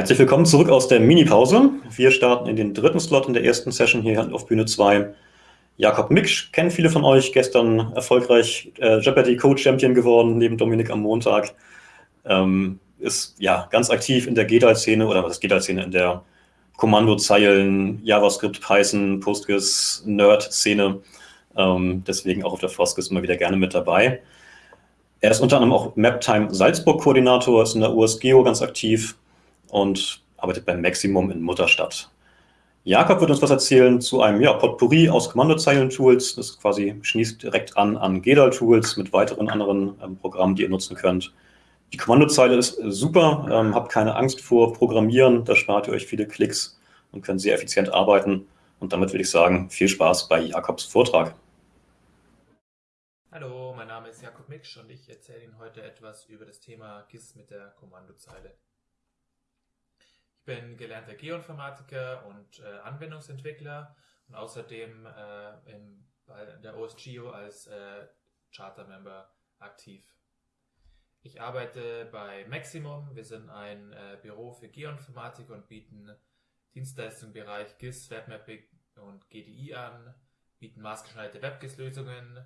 Herzlich willkommen zurück aus der Mini-Pause. Wir starten in den dritten Slot in der ersten Session hier auf Bühne 2. Jakob Miksch kennen viele von euch, gestern erfolgreich äh, Jeopardy Co-Champion geworden, neben Dominik am Montag. Ähm, ist ja ganz aktiv in der GDAL-Szene oder was ist GDAL-Szene, in der Kommandozeilen, JavaScript, Python, Postgres, Nerd-Szene. Ähm, deswegen auch auf der Foskes immer wieder gerne mit dabei. Er ist unter anderem auch MapTime Salzburg-Koordinator, ist in der USGeo ganz aktiv und arbeitet beim Maximum in Mutterstadt. Jakob wird uns was erzählen zu einem ja, Potpourri aus Kommandozeilen-Tools. Das quasi schließt direkt an an GEDAL-Tools mit weiteren anderen ähm, Programmen, die ihr nutzen könnt. Die Kommandozeile ist super, ähm, habt keine Angst vor Programmieren, da spart ihr euch viele Klicks und könnt sehr effizient arbeiten. Und damit würde ich sagen, viel Spaß bei Jakobs Vortrag. Hallo, mein Name ist Jakob Miksch und ich erzähle Ihnen heute etwas über das Thema GIS mit der Kommandozeile. Bin gelernter Geoinformatiker und äh, Anwendungsentwickler und außerdem äh, im, bei der OSGeo als äh, Charter-Member aktiv. Ich arbeite bei Maximum. Wir sind ein äh, Büro für Geoinformatik und bieten Dienstleistungen im Bereich GIS, Webmapping und GDI an, bieten maßgeschneiderte WebGIS-Lösungen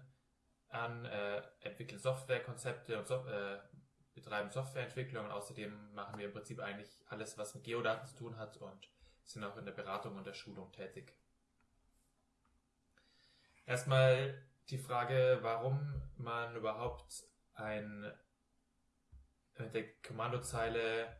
an, äh, entwickeln Softwarekonzepte und so äh, betreiben Softwareentwicklung und außerdem machen wir im Prinzip eigentlich alles, was mit Geodaten zu tun hat und sind auch in der Beratung und der Schulung tätig. Erstmal die Frage, warum man überhaupt ein mit der Kommandozeile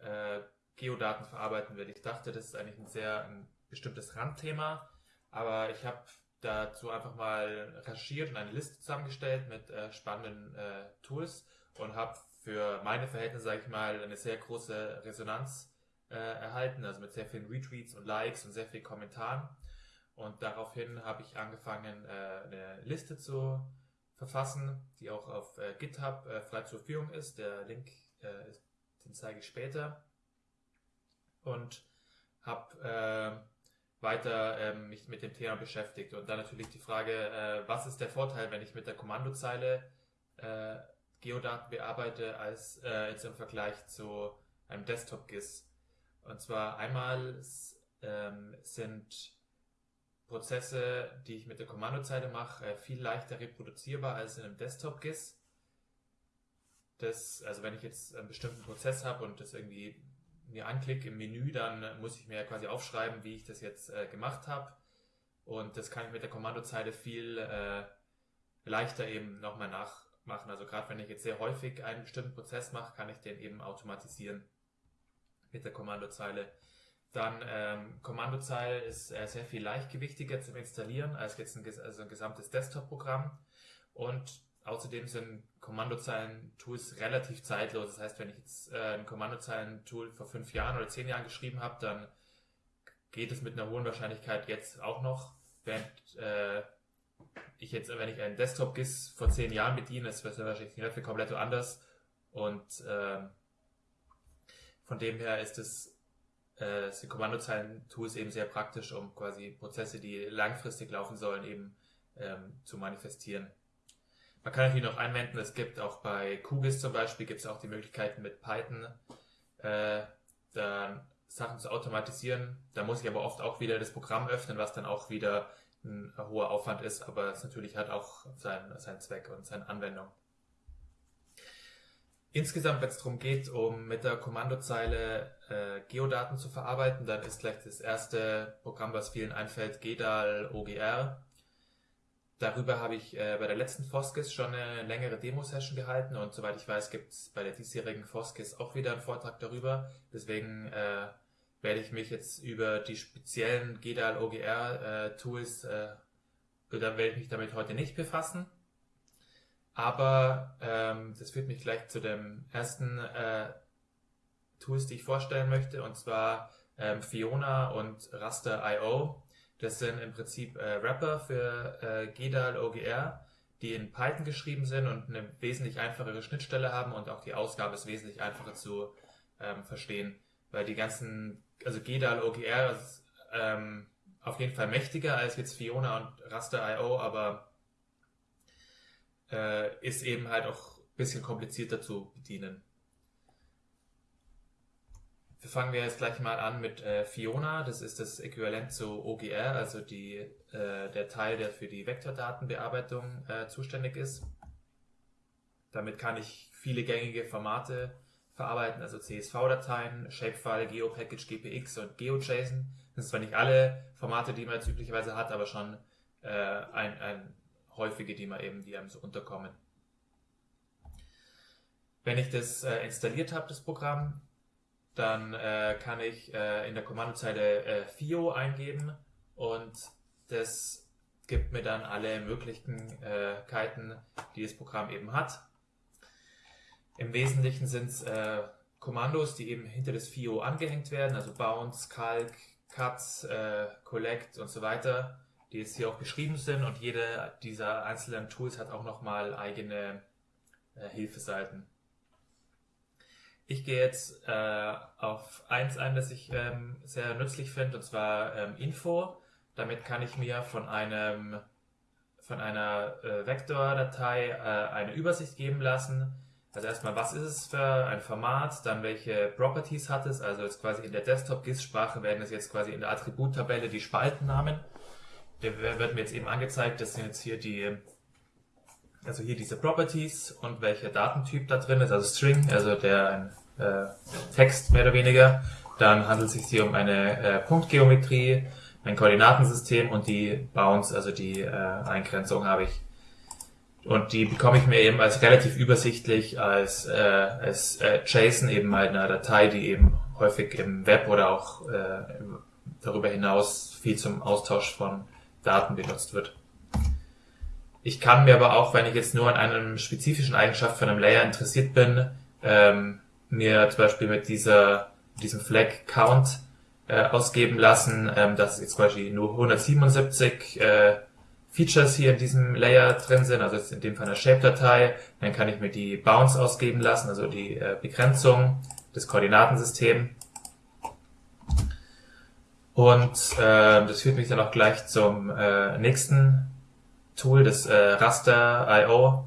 äh, Geodaten verarbeiten will. Ich dachte, das ist eigentlich ein sehr ein bestimmtes Randthema, aber ich habe dazu einfach mal recherchiert und eine Liste zusammengestellt mit äh, spannenden äh, Tools und habe für meine Verhältnisse, sage ich mal, eine sehr große Resonanz äh, erhalten, also mit sehr vielen Retweets und Likes und sehr vielen Kommentaren. Und daraufhin habe ich angefangen, äh, eine Liste zu verfassen, die auch auf äh, GitHub äh, frei zur Verfügung ist. Der Link, äh, den zeige ich später. Und habe äh, weiter ähm, mich mit dem Thema beschäftigt. Und dann natürlich die Frage, äh, was ist der Vorteil, wenn ich mit der Kommandozeile äh, Geodaten bearbeite, als äh, jetzt im Vergleich zu einem Desktop-GIS. Und zwar einmal ähm, sind Prozesse, die ich mit der Kommandozeile mache, äh, viel leichter reproduzierbar als in einem Desktop-GIS. Das, also wenn ich jetzt einen bestimmten Prozess habe und das irgendwie mir anklicke im Menü, dann muss ich mir quasi aufschreiben, wie ich das jetzt äh, gemacht habe. Und das kann ich mit der Kommandozeile viel äh, leichter eben nochmal nach, machen. Also gerade wenn ich jetzt sehr häufig einen bestimmten Prozess mache, kann ich den eben automatisieren mit der Kommandozeile. Dann ähm, Kommandozeile ist äh, sehr viel leichtgewichtiger zum Installieren als jetzt ein, also ein gesamtes Desktop-Programm. Und außerdem sind Kommandozeilen-Tools relativ zeitlos. Das heißt, wenn ich jetzt äh, ein Kommandozeilen-Tool vor fünf Jahren oder zehn Jahren geschrieben habe, dann geht es mit einer hohen Wahrscheinlichkeit jetzt auch noch, während äh, ich jetzt, wenn ich einen Desktop-GIS vor zehn Jahren bediene, das wäre wahrscheinlich für komplett anders. Und äh, von dem her ist äh, die Kommandozeilen-Tools eben sehr praktisch, um quasi Prozesse, die langfristig laufen sollen, eben ähm, zu manifestieren. Man kann natürlich noch einwenden, es gibt auch bei QGIS zum Beispiel, gibt es auch die Möglichkeiten mit Python äh, dann Sachen zu automatisieren. Da muss ich aber oft auch wieder das Programm öffnen, was dann auch wieder ein hoher Aufwand ist, aber es natürlich hat auch seinen, seinen Zweck und seine Anwendung. Insgesamt, wenn es darum geht, um mit der Kommandozeile äh, Geodaten zu verarbeiten, dann ist gleich das erste Programm, was vielen einfällt, GEDAL OGR. Darüber habe ich äh, bei der letzten Foskis schon eine längere Demo-Session gehalten und soweit ich weiß, gibt es bei der diesjährigen Foskis auch wieder einen Vortrag darüber. Deswegen äh, werde ich mich jetzt über die speziellen GDAL OGR äh, Tools, äh, da werde ich mich damit heute nicht befassen. Aber ähm, das führt mich gleich zu dem ersten äh, Tools, die ich vorstellen möchte, und zwar ähm, Fiona und Raster.io. Das sind im Prinzip äh, Wrapper für äh, GDAL OGR, die in Python geschrieben sind und eine wesentlich einfachere Schnittstelle haben und auch die Ausgabe ist wesentlich einfacher zu ähm, verstehen, weil die ganzen also GEDAL OGR ist ähm, auf jeden Fall mächtiger als jetzt Fiona und Raster.io, aber äh, ist eben halt auch ein bisschen komplizierter zu bedienen. fangen wir jetzt gleich mal an mit äh, Fiona. Das ist das Äquivalent zu OGR, also die, äh, der Teil, der für die Vektordatenbearbeitung äh, zuständig ist. Damit kann ich viele gängige Formate verarbeiten, also CSV-Dateien, Shapefile, GeoPackage, GPX und GeoJSON. Das sind zwar nicht alle Formate, die man jetzt üblicherweise hat, aber schon äh, ein, ein häufige, die man eben, die einem so unterkommen. Wenn ich das äh, installiert habe, das Programm, dann äh, kann ich äh, in der Kommandozeile äh, FIO eingeben und das gibt mir dann alle Möglichkeiten, die das Programm eben hat. Im Wesentlichen sind es äh, Kommandos, die eben hinter das FIO angehängt werden, also Bounce, Calc, Cut, äh, Collect und so weiter, die jetzt hier auch beschrieben sind und jede dieser einzelnen Tools hat auch nochmal eigene äh, Hilfeseiten. Ich gehe jetzt äh, auf eins ein, das ich ähm, sehr nützlich finde, und zwar ähm, Info. Damit kann ich mir von einem von einer äh, Vektordatei äh, eine Übersicht geben lassen. Also erstmal, was ist es für ein Format, dann welche Properties hat es, also jetzt quasi in der Desktop-GIS-Sprache werden es jetzt quasi in der Attributtabelle die Spaltennamen. Der wird mir jetzt eben angezeigt, das sind jetzt hier die also hier diese Properties und welcher Datentyp da drin ist, also String, also der äh, Text mehr oder weniger. Dann handelt es sich hier um eine äh, Punktgeometrie, ein Koordinatensystem und die Bounds, also die äh, Eingrenzung habe ich. Und die bekomme ich mir eben als relativ übersichtlich als, äh, als äh, JSON eben halt eine Datei, die eben häufig im Web oder auch äh, darüber hinaus viel zum Austausch von Daten benutzt wird. Ich kann mir aber auch, wenn ich jetzt nur an einem spezifischen Eigenschaft von einem Layer interessiert bin, ähm, mir zum Beispiel mit dieser, diesem Flag Count äh, ausgeben lassen, ähm, dass jetzt zum Beispiel nur 177 äh, Features hier in diesem Layer drin sind, also jetzt in dem Fall eine Shape-Datei, dann kann ich mir die Bounds ausgeben lassen, also die äh, Begrenzung des Koordinatensystems. Und äh, das führt mich dann auch gleich zum äh, nächsten Tool, das äh, Raster.io.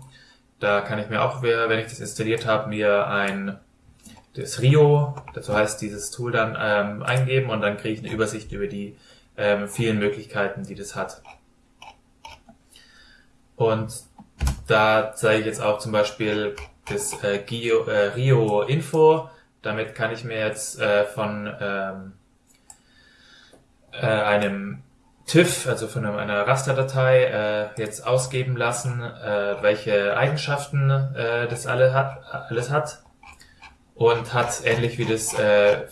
Da kann ich mir auch, wenn ich das installiert habe, mir ein das Rio, dazu heißt dieses Tool dann ähm, eingeben und dann kriege ich eine Übersicht über die ähm, vielen Möglichkeiten, die das hat. Und da zeige ich jetzt auch zum Beispiel das äh, Gio, äh, Rio Info. Damit kann ich mir jetzt äh, von ähm, äh, einem TIFF, also von einer Rasterdatei, äh, jetzt ausgeben lassen, äh, welche Eigenschaften äh, das alle hat, alles hat. Und hat ähnlich wie das äh,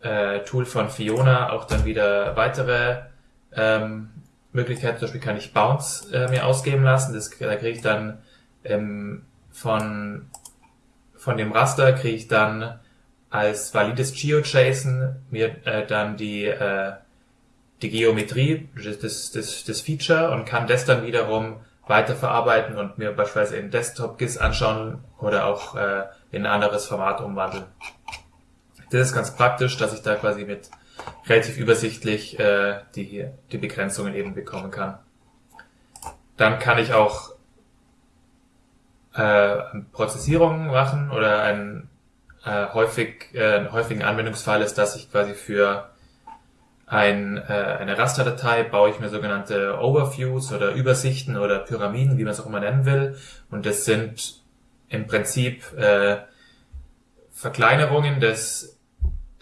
äh, Tool von Fiona auch dann wieder weitere ähm, Möglichkeiten. Zum Beispiel kann ich Bounce äh, mir ausgeben lassen. Das, da kriege ich dann ähm, von, von dem Raster kriege ich dann als valides GeoJSON mir äh, dann die äh, die Geometrie, das, das, das Feature und kann das dann wiederum weiterverarbeiten und mir beispielsweise in Desktop-GIS anschauen oder auch äh, in ein anderes Format umwandeln. Das ist ganz praktisch, dass ich da quasi mit relativ übersichtlich äh, die, die Begrenzungen eben bekommen kann. Dann kann ich auch äh, Prozessierungen machen oder ein äh, häufig, äh, einen häufigen Anwendungsfall ist, dass ich quasi für ein, äh, eine Rasterdatei baue ich mir sogenannte Overviews oder Übersichten oder Pyramiden, wie man es auch immer nennen will. Und das sind im Prinzip äh, Verkleinerungen des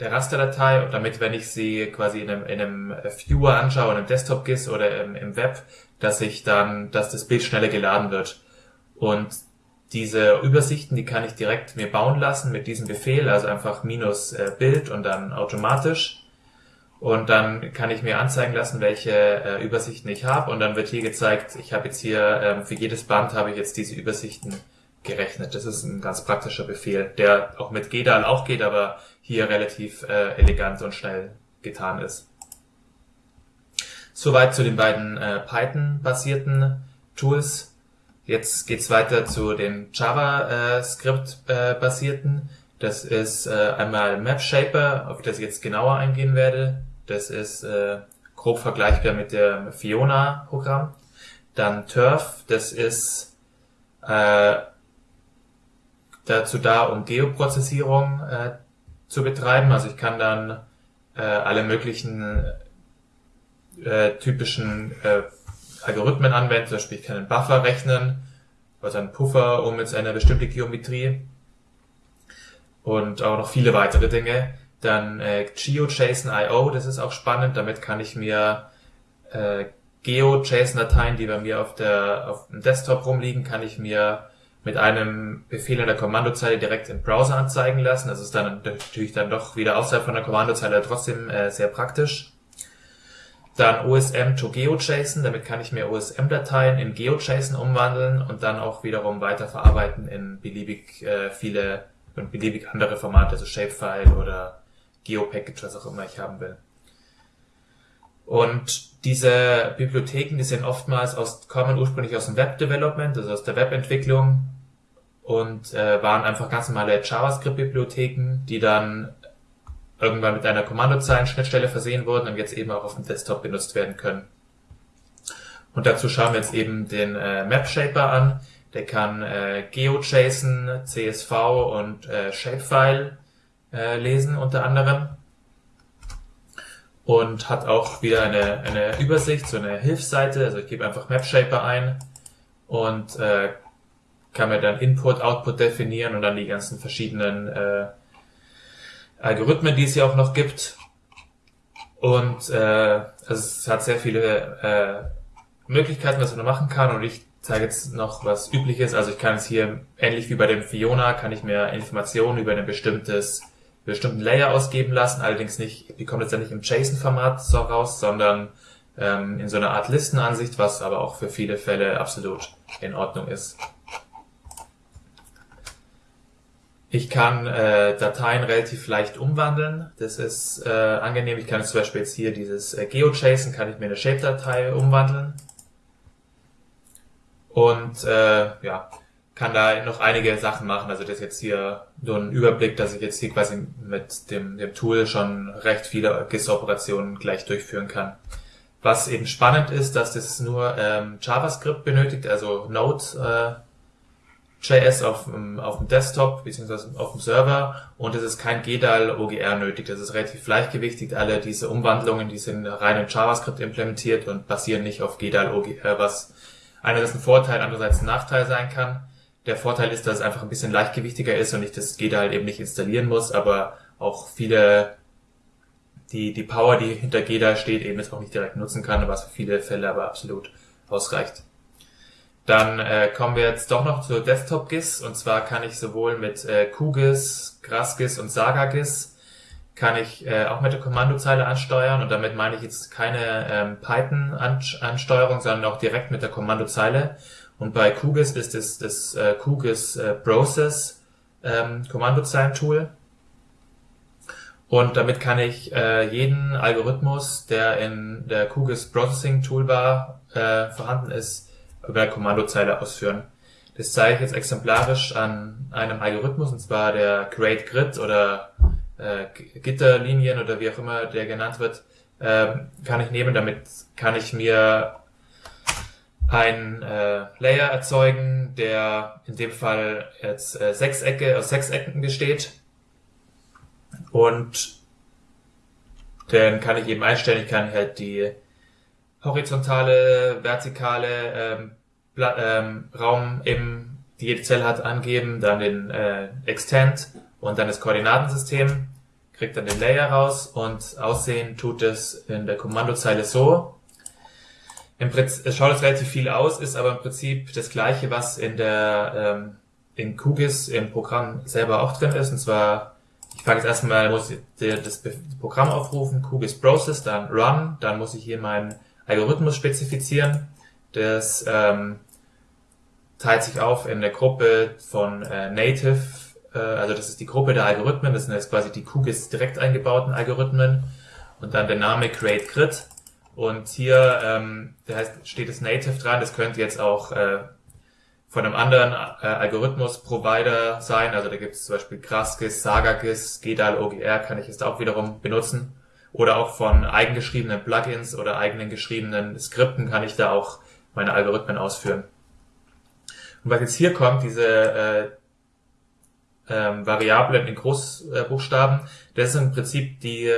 der Rasterdatei, damit, wenn ich sie quasi in einem, in einem Viewer anschaue, in einem Desktop-GIS oder im, im Web, dass ich dann, dass das Bild schneller geladen wird. Und diese Übersichten, die kann ich direkt mir bauen lassen mit diesem Befehl, also einfach minus äh, Bild und dann automatisch. Und dann kann ich mir anzeigen lassen, welche äh, Übersichten ich habe. Und dann wird hier gezeigt, ich habe jetzt hier, ähm, für jedes Band habe ich jetzt diese Übersichten gerechnet. Das ist ein ganz praktischer Befehl, der auch mit GDAL auch geht, aber hier relativ äh, elegant und schnell getan ist. Soweit zu den beiden äh, Python-basierten Tools. Jetzt geht's weiter zu den JavaScript-basierten. Äh, das ist äh, einmal MapShaper, auf das ich jetzt genauer eingehen werde. Das ist äh, grob vergleichbar mit dem Fiona-Programm. Dann Turf, das ist äh, dazu da, um Geoprozessierung äh, zu betreiben. Also ich kann dann äh, alle möglichen äh, typischen äh, Algorithmen anwenden. Zum Beispiel ich kann einen Buffer rechnen, also einen Puffer um jetzt eine bestimmte Geometrie und auch noch viele weitere Dinge. Dann äh, GeoJSON.io, das ist auch spannend. Damit kann ich mir äh, GeoJSON-Dateien, die bei mir auf der auf dem Desktop rumliegen, kann ich mir mit einem Befehl in der Kommandozeile direkt im Browser anzeigen lassen. Das ist dann natürlich dann doch wieder außerhalb von der Kommandozeile trotzdem äh, sehr praktisch. Dann OSM to GeoJSON, damit kann ich mir OSM-Dateien in GeoJSON umwandeln und dann auch wiederum weiterverarbeiten in beliebig äh, viele und beliebig andere Formate, also Shapefile oder GeoPackage, was auch immer ich haben will. Und diese Bibliotheken, die sind oftmals aus, kommen ursprünglich aus dem Web Development, also aus der Webentwicklung und äh, waren einfach ganz normale JavaScript-Bibliotheken, die dann irgendwann mit einer Kommandozeilen-Schnittstelle versehen wurden und jetzt eben auch auf dem Desktop benutzt werden können. Und dazu schauen wir jetzt eben den äh, Map Shaper an. Der kann äh, GeoJSON, CSV und äh, Shapefile äh, lesen unter anderem und hat auch wieder eine, eine Übersicht, so eine Hilfsseite. Also ich gebe einfach MapShaper ein und äh, kann mir dann Input, Output definieren und dann die ganzen verschiedenen äh, Algorithmen, die es ja auch noch gibt. Und äh, also es hat sehr viele äh, Möglichkeiten, was man machen kann. Und ich zeige jetzt noch was Übliches. Also ich kann es hier, ähnlich wie bei dem Fiona, kann ich mir Informationen über ein bestimmtes bestimmten Layer ausgeben lassen, allerdings nicht, die kommt jetzt ja nicht im JSON-Format so raus, sondern ähm, in so einer Art Listenansicht, was aber auch für viele Fälle absolut in Ordnung ist. Ich kann äh, Dateien relativ leicht umwandeln. Das ist äh, angenehm. Ich kann zum Beispiel jetzt hier dieses äh, GeoJSON, kann ich mir eine Shape-Datei umwandeln. Und äh, ja, kann da noch einige Sachen machen. Also das jetzt hier nur ein Überblick, dass ich jetzt hier quasi mit dem, dem Tool schon recht viele GIS-Operationen gleich durchführen kann. Was eben spannend ist, dass das nur ähm, JavaScript benötigt, also Node äh, JS auf, auf dem Desktop bzw. auf dem Server und es ist kein GDAL OGR nötig. Das ist relativ gleichgewichtig. Alle diese Umwandlungen, die sind rein in JavaScript implementiert und basieren nicht auf GDAL OGR, was einerseits ein Vorteil, andererseits ein Nachteil sein kann. Der Vorteil ist, dass es einfach ein bisschen leichtgewichtiger ist und ich das GEDA halt eben nicht installieren muss, aber auch viele, die, die Power, die hinter GEDA steht, eben jetzt auch nicht direkt nutzen kann, was für viele Fälle aber absolut ausreicht. Dann äh, kommen wir jetzt doch noch zur Desktop-GIS und zwar kann ich sowohl mit äh, QGIS, GrassGIS und SagaGIS kann ich äh, auch mit der Kommandozeile ansteuern und damit meine ich jetzt keine ähm, Python-Ansteuerung, sondern auch direkt mit der Kommandozeile. Und bei QGIS ist es das äh, QGIS äh, Process ähm, Kommandozeilen-Tool. Und damit kann ich äh, jeden Algorithmus, der in der QGIS Processing Toolbar äh, vorhanden ist, über Kommandozeile ausführen. Das zeige ich jetzt exemplarisch an einem Algorithmus, und zwar der Create Grid oder äh, Gitterlinien oder wie auch immer der genannt wird, äh, kann ich nehmen. Damit kann ich mir ein äh, Layer erzeugen, der in dem Fall jetzt äh, Sechsecke aus Sechsecken besteht. Und dann kann ich eben einstellen, ich kann halt die horizontale, vertikale ähm, ähm, Raum eben, die jede Zelle hat, angeben, dann den äh, Extend und dann das Koordinatensystem, kriegt dann den Layer raus und aussehen tut es in der Kommandozeile so, im Prinzip, es schaut jetzt relativ viel aus, ist aber im Prinzip das gleiche, was in der ähm, in QGIS im Programm selber auch drin ist. Und zwar, ich fange jetzt erstmal, muss ich das Programm aufrufen, QGIS Process, dann Run, dann muss ich hier meinen Algorithmus spezifizieren. Das ähm, teilt sich auf in der Gruppe von äh, Native, äh, also das ist die Gruppe der Algorithmen, das sind jetzt quasi die QGIS direkt eingebauten Algorithmen und dann der Name Create Grid und hier ähm, da heißt, steht es Native dran, das könnte jetzt auch äh, von einem anderen äh, Algorithmus-Provider sein. Also da gibt es zum Beispiel GrassGIS, SagaGIS, GDAL, OGR kann ich jetzt auch wiederum benutzen. Oder auch von eigengeschriebenen Plugins oder eigenen geschriebenen Skripten kann ich da auch meine Algorithmen ausführen. Und was jetzt hier kommt, diese, äh, ähm, Variablen in Großbuchstaben. Das sind im Prinzip die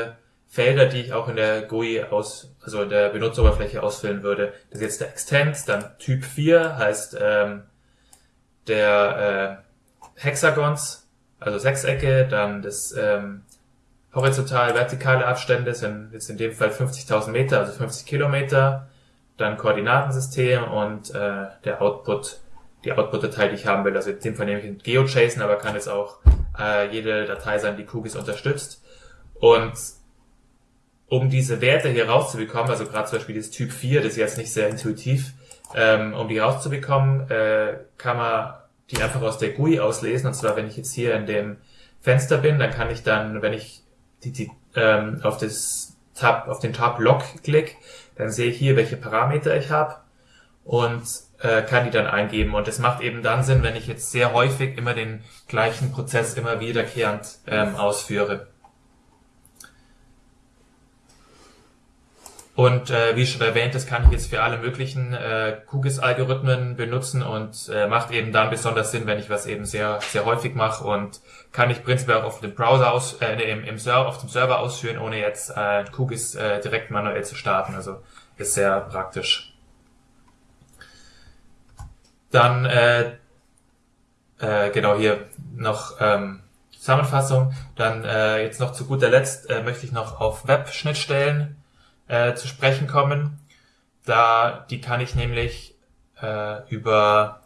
Felder, die ich auch in der GUI aus, also in der Benutzeroberfläche ausfüllen würde. Das ist jetzt der Extend, dann Typ 4 heißt ähm, der äh, Hexagons, also Sechsecke, dann das ähm, horizontal vertikale Abstände sind jetzt in dem Fall 50.000 Meter, also 50 Kilometer, dann Koordinatensystem und äh, der Output, die Output-Datei, die ich haben will. Also in dem Fall nehme ich GeoJSON, aber kann es auch äh, jede Datei sein, die QGIS unterstützt. Und um diese Werte hier rauszubekommen, also gerade zum Beispiel das Typ 4, das ist jetzt nicht sehr intuitiv, ähm, um die rauszubekommen, äh, kann man die einfach aus der GUI auslesen. Und zwar, wenn ich jetzt hier in dem Fenster bin, dann kann ich dann, wenn ich die, die, ähm, auf das Tab, auf den Tab Log klick, dann sehe ich hier, welche Parameter ich habe und äh, kann die dann eingeben. Und es macht eben dann Sinn, wenn ich jetzt sehr häufig immer den gleichen Prozess immer wiederkehrend ähm, ausführe. Und äh, wie schon erwähnt, das kann ich jetzt für alle möglichen äh, QGIS-Algorithmen benutzen und äh, macht eben dann besonders Sinn, wenn ich was eben sehr sehr häufig mache und kann ich prinzipiell auch auf dem Browser aus, äh, im, im Server, auf dem Server ausführen, ohne jetzt äh, QGIS äh, direkt manuell zu starten. Also ist sehr praktisch. Dann äh, äh, genau hier noch ähm, Zusammenfassung. Dann äh, jetzt noch zu guter Letzt äh, möchte ich noch auf Web-Schnittstellen äh, zu sprechen kommen. Da, die kann ich nämlich äh, über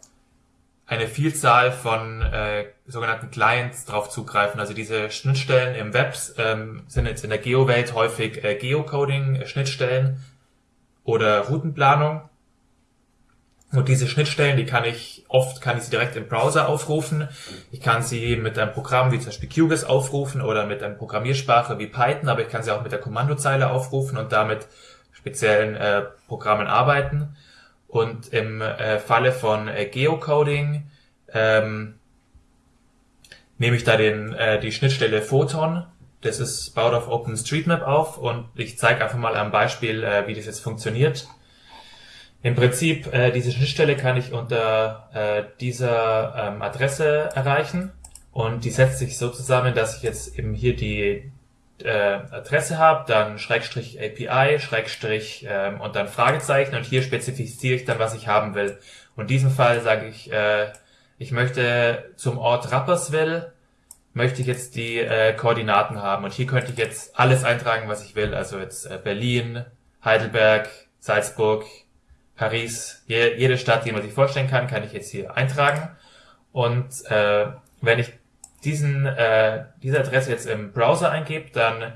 eine Vielzahl von äh, sogenannten Clients drauf zugreifen. Also diese Schnittstellen im Web ähm, sind jetzt in der Geo-Welt häufig äh, Geocoding-Schnittstellen oder Routenplanung. Und diese Schnittstellen, die kann ich oft, kann ich sie direkt im Browser aufrufen. Ich kann sie mit einem Programm wie zum Beispiel QGIS aufrufen oder mit einer Programmiersprache wie Python, aber ich kann sie auch mit der Kommandozeile aufrufen und damit speziellen äh, Programmen arbeiten. Und im äh, Falle von äh, Geocoding ähm, nehme ich da den, äh, die Schnittstelle Photon. Das ist baut auf OpenStreetMap auf und ich zeige einfach mal am Beispiel, äh, wie das jetzt funktioniert. Im Prinzip, äh, diese Schnittstelle kann ich unter äh, dieser ähm, Adresse erreichen. Und die setzt sich so zusammen, dass ich jetzt eben hier die äh, Adresse habe, dann Schrägstrich API, Schrägstrich ähm, und dann Fragezeichen. Und hier spezifiziere ich dann, was ich haben will. Und in diesem Fall sage ich, äh, ich möchte zum Ort Rapperswil, möchte ich jetzt die äh, Koordinaten haben. Und hier könnte ich jetzt alles eintragen, was ich will, also jetzt äh, Berlin, Heidelberg, Salzburg, Paris, je, jede Stadt, die man sich vorstellen kann, kann ich jetzt hier eintragen. Und äh, wenn ich diesen, äh, diese Adresse jetzt im Browser eingebe, dann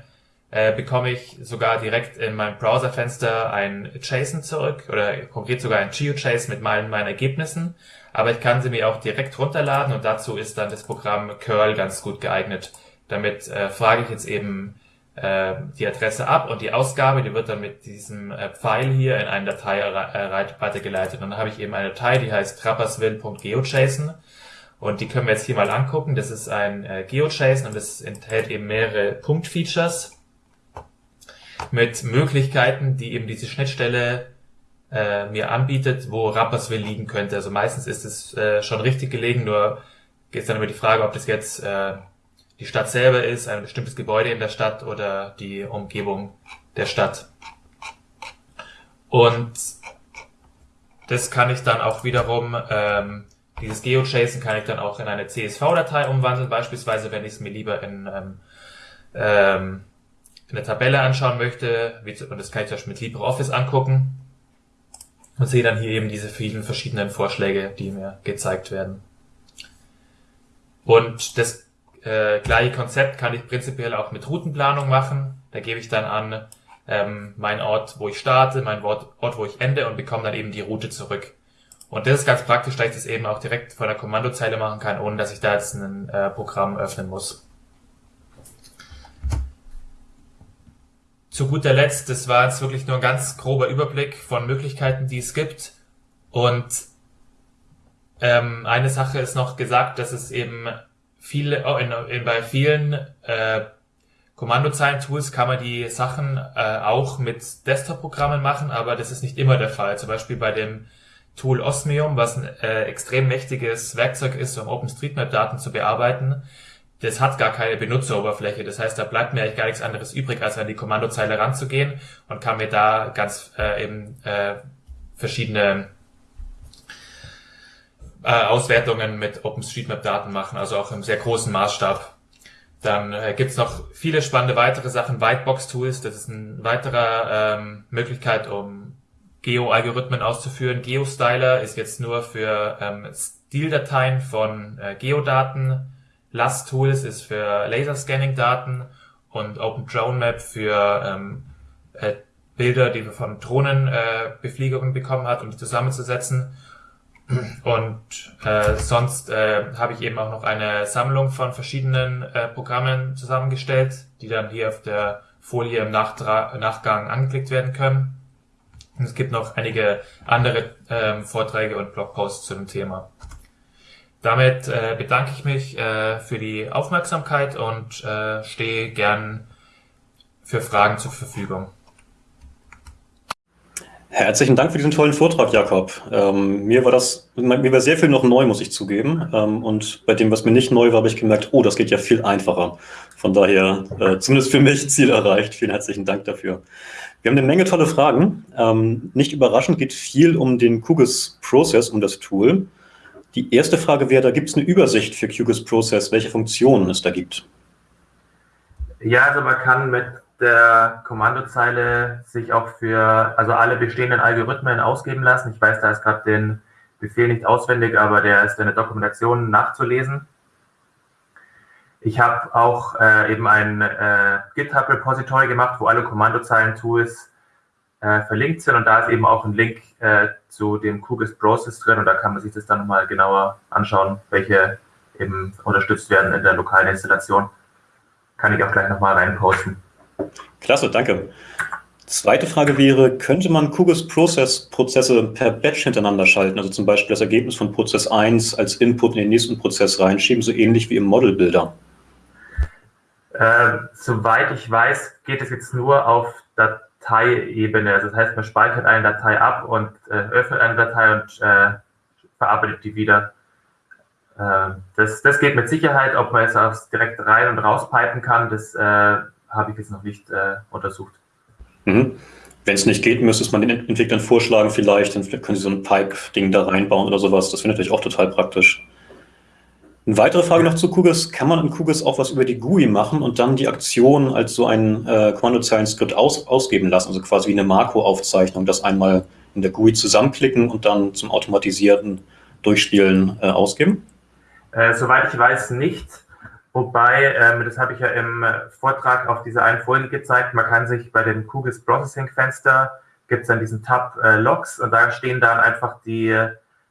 äh, bekomme ich sogar direkt in meinem Browserfenster ein JSON zurück oder konkret sogar ein GeoJSON mit meinen, meinen Ergebnissen. Aber ich kann sie mir auch direkt runterladen und dazu ist dann das Programm Curl ganz gut geeignet. Damit äh, frage ich jetzt eben äh, die Adresse ab und die Ausgabe, die wird dann mit diesem äh, Pfeil hier in eine Datei weitergeleitet. Und dann habe ich eben eine Datei, die heißt trappersville.geojson und die können wir jetzt hier mal angucken. Das ist ein äh, GeoJSON und es enthält eben mehrere Punktfeatures mit Möglichkeiten, die eben diese Schnittstelle äh, mir anbietet, wo Rapperswil liegen könnte. Also meistens ist es äh, schon richtig gelegen, nur geht es dann über die Frage, ob das jetzt äh, die Stadt selber ist, ein bestimmtes Gebäude in der Stadt oder die Umgebung der Stadt. Und das kann ich dann auch wiederum, ähm, dieses GeoJSON kann ich dann auch in eine CSV-Datei umwandeln, beispielsweise wenn ich es mir lieber in, ähm, ähm, in der Tabelle anschauen möchte, wie, und das kann ich zum mit LibreOffice angucken und sehe dann hier eben diese vielen verschiedenen Vorschläge, die mir gezeigt werden. Und das äh, gleiche Konzept kann ich prinzipiell auch mit Routenplanung machen. Da gebe ich dann an ähm, mein Ort, wo ich starte, mein Ort, Ort, wo ich ende und bekomme dann eben die Route zurück. Und das ist ganz praktisch, da ich das eben auch direkt von der Kommandozeile machen kann, ohne dass ich da jetzt ein äh, Programm öffnen muss. Zu guter Letzt, das war jetzt wirklich nur ein ganz grober Überblick von Möglichkeiten, die es gibt. Und ähm, eine Sache ist noch gesagt, dass es eben viele, oh, in, in, bei vielen äh, Kommandozeilen-Tools kann man die Sachen äh, auch mit Desktop-Programmen machen, aber das ist nicht immer der Fall. Zum Beispiel bei dem Tool Osmium, was ein äh, extrem mächtiges Werkzeug ist, um OpenStreetMap-Daten zu bearbeiten. Das hat gar keine Benutzeroberfläche. Das heißt, da bleibt mir eigentlich gar nichts anderes übrig, als an die Kommandozeile ranzugehen und kann mir da ganz äh, eben äh, verschiedene äh, Auswertungen mit OpenStreetMap-Daten machen, also auch im sehr großen Maßstab. Dann äh, gibt's noch viele spannende weitere Sachen. Whitebox-Tools, das ist eine weitere ähm, Möglichkeit, um Geo-Algorithmen auszuführen. GeoStyler ist jetzt nur für ähm, Stildateien von äh, Geodaten. LAS-Tools ist für Laserscanning-Daten und OpenDroneMap für ähm, äh, Bilder, die wir von Drohnenbefliegungen äh, bekommen hat, um die zusammenzusetzen. Und äh, sonst äh, habe ich eben auch noch eine Sammlung von verschiedenen äh, Programmen zusammengestellt, die dann hier auf der Folie im Nachtra Nachgang angeklickt werden können. Und es gibt noch einige andere äh, Vorträge und Blogposts zu dem Thema. Damit äh, bedanke ich mich äh, für die Aufmerksamkeit und äh, stehe gern für Fragen zur Verfügung. Herzlichen Dank für diesen tollen Vortrag, Jakob. Ähm, mir war das, mir war sehr viel noch neu, muss ich zugeben. Ähm, und bei dem, was mir nicht neu war, habe ich gemerkt, oh, das geht ja viel einfacher. Von daher, äh, zumindest für mich, Ziel erreicht. Vielen herzlichen Dank dafür. Wir haben eine Menge tolle Fragen. Ähm, nicht überraschend geht viel um den QGIS Process, um das Tool. Die erste Frage wäre, da gibt es eine Übersicht für QGIS Process, welche Funktionen es da gibt. Ja, also man kann mit der Kommandozeile sich auch für also alle bestehenden Algorithmen ausgeben lassen. Ich weiß, da ist gerade den Befehl nicht auswendig, aber der ist in der Dokumentation nachzulesen. Ich habe auch äh, eben ein äh, GitHub-Repository gemacht, wo alle Kommandozeilen-Tools äh, verlinkt sind und da ist eben auch ein Link äh, zu dem QGIS Process drin und da kann man sich das dann nochmal genauer anschauen, welche eben unterstützt werden in der lokalen Installation. Kann ich auch gleich nochmal reinposten. Klasse, danke. Zweite Frage wäre, könnte man QGIS Process Prozesse per Batch hintereinander schalten, also zum Beispiel das Ergebnis von Prozess 1 als Input in den nächsten Prozess reinschieben, so ähnlich wie im Model Builder? Äh, soweit ich weiß, geht es jetzt nur auf Dateiebene. Also das heißt, man speichert eine Datei ab und äh, öffnet eine Datei und äh, verarbeitet die wieder. Äh, das, das geht mit Sicherheit, ob man es direkt rein und rauspipen kann, das äh, habe ich jetzt noch nicht äh, untersucht. Mhm. Wenn es nicht geht, müsste es man den Entwicklern vorschlagen vielleicht, dann können sie so ein Pipe-Ding da reinbauen oder sowas. Das wäre natürlich auch total praktisch. Eine weitere Frage noch zu QGIS. Kann man in QGIS auch was über die GUI machen und dann die Aktion als so ein äh, Kommandozeilen-Skript aus, ausgeben lassen? Also quasi wie eine Makro-Aufzeichnung, das einmal in der GUI zusammenklicken und dann zum automatisierten Durchspielen äh, ausgeben? Äh, soweit ich weiß, nicht. Wobei, ähm, das habe ich ja im äh, Vortrag auf dieser einen Folie gezeigt, man kann sich bei dem QGIS Processing Fenster, gibt es dann diesen Tab äh, Logs und da stehen dann einfach die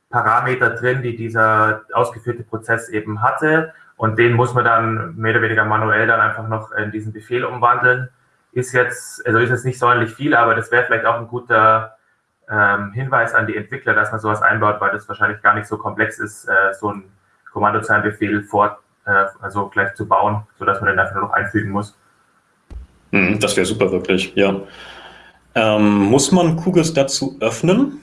Parameter drin, die dieser ausgeführte Prozess eben hatte und den muss man dann mehr oder weniger manuell dann einfach noch in diesen Befehl umwandeln. Ist jetzt, also ist jetzt nicht sonderlich viel, aber das wäre vielleicht auch ein guter ähm, Hinweis an die Entwickler, dass man sowas einbaut, weil das wahrscheinlich gar nicht so komplex ist, äh, so ein Kommandozeilenbefehl vor äh, also gleich zu bauen, sodass man den einfach nur noch einfügen muss. Hm, das wäre super, wirklich, ja. Ähm, muss man QGIS dazu öffnen?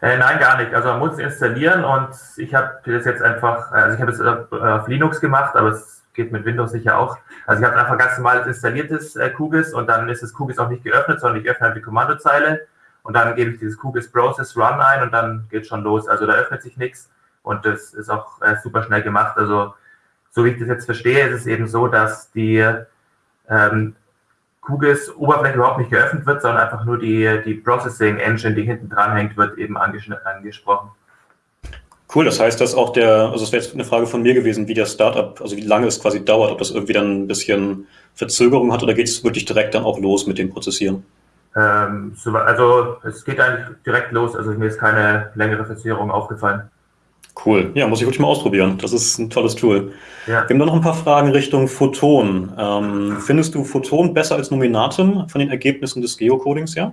Äh, nein, gar nicht. Also man muss es installieren und ich habe das jetzt einfach, also ich habe es auf Linux gemacht, aber es geht mit Windows sicher auch. Also ich habe einfach ganz normales installiertes äh, QGIS und dann ist das QGIS auch nicht geöffnet, sondern ich öffne halt die Kommandozeile und dann gebe ich dieses QGIS Process Run ein und dann geht schon los. Also da öffnet sich nichts und das ist auch äh, super schnell gemacht. Also so wie ich das jetzt verstehe, ist es eben so, dass die ähm, QGIS Oberfläche überhaupt nicht geöffnet wird, sondern einfach nur die, die Processing Engine, die hinten dran hängt, wird eben angesprochen. Cool, das heißt, dass auch der, also es wäre jetzt eine Frage von mir gewesen, wie der Startup, also wie lange es quasi dauert, ob das irgendwie dann ein bisschen Verzögerung hat oder geht es wirklich direkt dann auch los mit dem Prozessieren? Ähm, also es geht eigentlich direkt los, also mir ist keine längere Verzögerung aufgefallen. Cool. Ja, muss ich wirklich mal ausprobieren. Das ist ein tolles Tool. Ja. Wir haben noch ein paar Fragen Richtung Photon. Ähm, findest du Photon besser als Nominatum von den Ergebnissen des Geocodings, ja?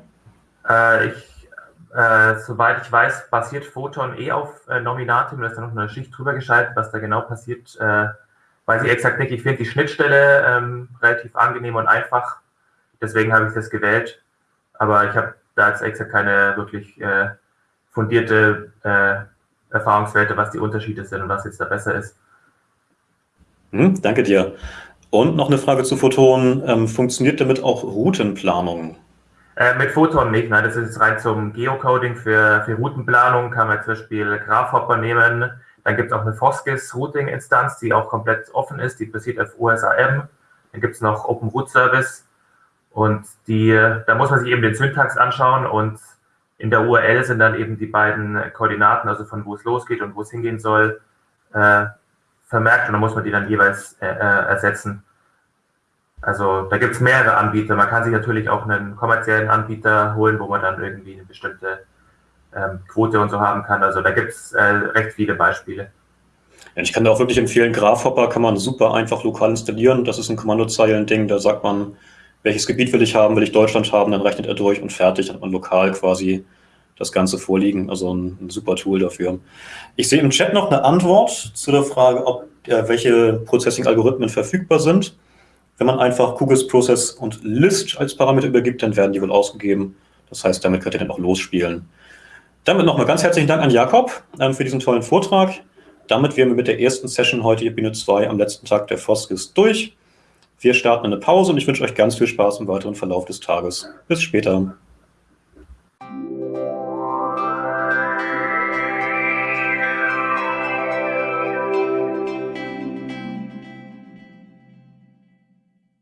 Äh, ich, äh, soweit ich weiß, basiert Photon eh auf äh, Nominatum. Da ist da noch eine Schicht drüber geschaltet, was da genau passiert. Äh, weiß ich exakt nicht. Ich finde die Schnittstelle ähm, relativ angenehm und einfach. Deswegen habe ich das gewählt. Aber ich habe da jetzt exakt keine wirklich äh, fundierte äh, Erfahrungswerte, was die Unterschiede sind und was jetzt da besser ist. Hm, danke dir. Und noch eine Frage zu Photon. Ähm, funktioniert damit auch Routenplanung? Äh, mit Photon nicht, nein, das ist rein zum Geocoding für, für Routenplanung, kann man zum Beispiel Graphhopper nehmen. Dann gibt es auch eine Foskis Routing Instanz, die auch komplett offen ist, die basiert auf OSAM. Dann gibt es noch Open Root Service und die, da muss man sich eben den Syntax anschauen und in der URL sind dann eben die beiden Koordinaten, also von wo es losgeht und wo es hingehen soll, äh, vermerkt und dann muss man die dann jeweils äh, äh ersetzen. Also da gibt es mehrere Anbieter. Man kann sich natürlich auch einen kommerziellen Anbieter holen, wo man dann irgendwie eine bestimmte ähm, Quote und so haben kann. Also da gibt es äh, recht viele Beispiele. Ja, ich kann da auch wirklich empfehlen, Graphhopper kann man super einfach lokal installieren. Das ist ein Kommandozeilen-Ding, da sagt man, welches Gebiet will ich haben, will ich Deutschland haben, dann rechnet er durch und fertig, dann hat man lokal quasi das Ganze vorliegen. Also ein, ein, super Tool dafür. Ich sehe im Chat noch eine Antwort zu der Frage, ob äh, welche Processing-Algorithmen verfügbar sind. Wenn man einfach Kugels Process und List als Parameter übergibt, dann werden die wohl ausgegeben. Das heißt, damit könnt ihr dann auch losspielen. Damit nochmal ganz herzlichen Dank an Jakob ähm, für diesen tollen Vortrag. Damit wären wir mit der ersten Session heute hier Bühne 2 am letzten Tag der Foskis durch. Wir starten eine Pause und ich wünsche euch ganz viel Spaß im weiteren Verlauf des Tages. Bis später.